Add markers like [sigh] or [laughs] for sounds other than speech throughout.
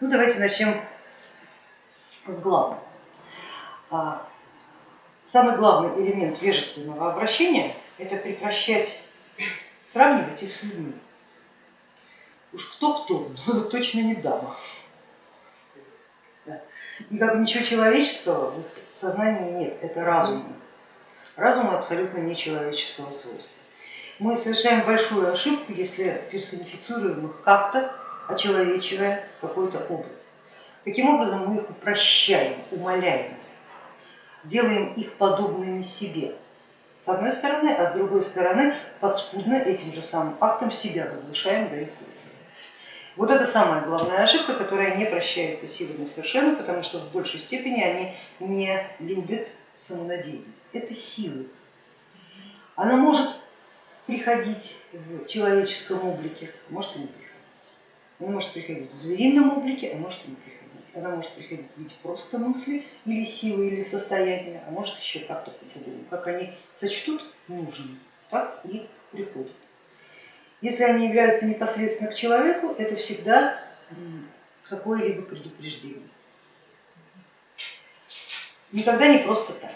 Ну давайте начнем с главного. Самый главный элемент вежественного обращения это прекращать сравнивать их с людьми. Уж кто-кто, но [laughs] точно не дама. Да. И как бы ничего человеческого в сознании нет, это разум. Разум абсолютно не человеческого свойства. Мы совершаем большую ошибку, если персонифицируем их как-то, очеловечивая какой-то образ. Таким образом мы их упрощаем, умаляем, делаем их подобными себе, с одной стороны, а с другой стороны подспудно этим же самым актом себя возвышаем до их. Вот это самая главная ошибка, которая не прощается силами совершенно, потому что в большей степени они не любят самонадеянность. Это силы. Она может приходить в человеческом облике, может и не приходить. Она может приходить в зверином облике, а может и не приходить. Она может приходить в виде просто мысли или силы, или состояния, а может еще как-то по-другому. Как они сочтут нужным, так и приходят. Если они являются непосредственно к человеку, это всегда какое-либо предупреждение. Никогда не просто так.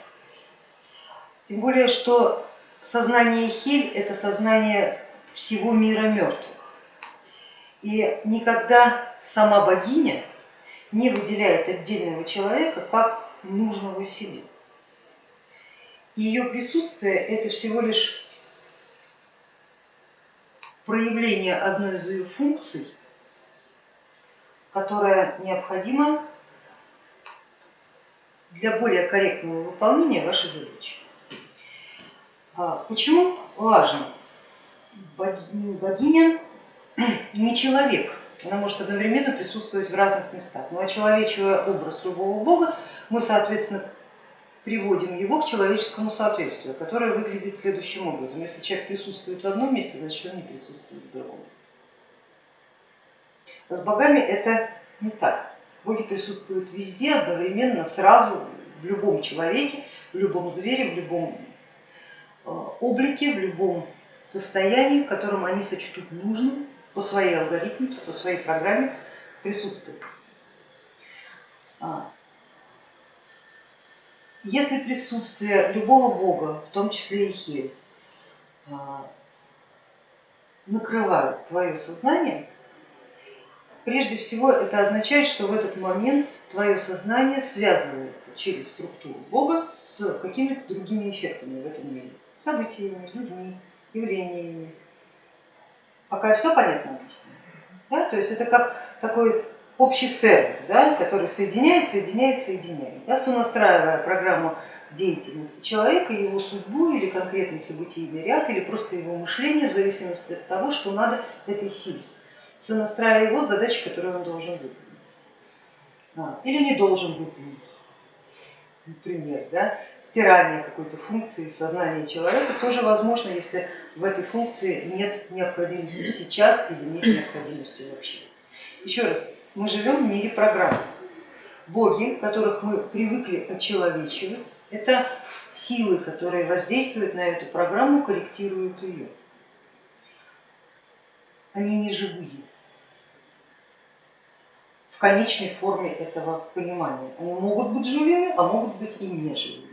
Тем более, что сознание Хель это сознание всего мира мертвых. И никогда сама богиня не выделяет отдельного человека как нужного себе. Ее присутствие это всего лишь проявление одной из ее функций, которая необходима для более корректного выполнения вашей задачи. А почему важно? Богиня не человек, она может одновременно присутствовать в разных местах. Но очеловечивая образ любого бога, мы, соответственно, приводим его к человеческому соответствию, которое выглядит следующим образом. Если человек присутствует в одном месте, значит он не присутствует в другом. А с богами это не так. Боги присутствуют везде, одновременно, сразу, в любом человеке, в любом звере, в любом э, облике, в любом состоянии, в котором они сочтут нужным по своей алгоритмике, по своей программе присутствует. А, если присутствие любого бога, в том числе и Хель, а, накрывает твое сознание, прежде всего это означает, что в этот момент твое сознание связывается через структуру бога с какими-то другими эффектами в этом мире, событиями, людьми, явлениями, Пока все понятно объясню. Да? То есть это как такой общий сервер, да, который соединяет, соединяет, соединяет, да, сонастраивая программу деятельности человека, его судьбу или конкретный событийный ряд, или просто его мышление, в зависимости от того, что надо этой силе, сонастраивая его задачи, которые он должен выполнить а, или не должен выполнить например, да, стирание какой-то функции сознания человека тоже возможно, если в этой функции нет необходимости сейчас или нет необходимости вообще. Еще раз, мы живем в мире программ. Боги, которых мы привыкли очеловечивать, это силы, которые воздействуют на эту программу, корректируют ее. Они не живые конечной форме этого понимания. Они могут быть живыми, а могут быть и не живыми.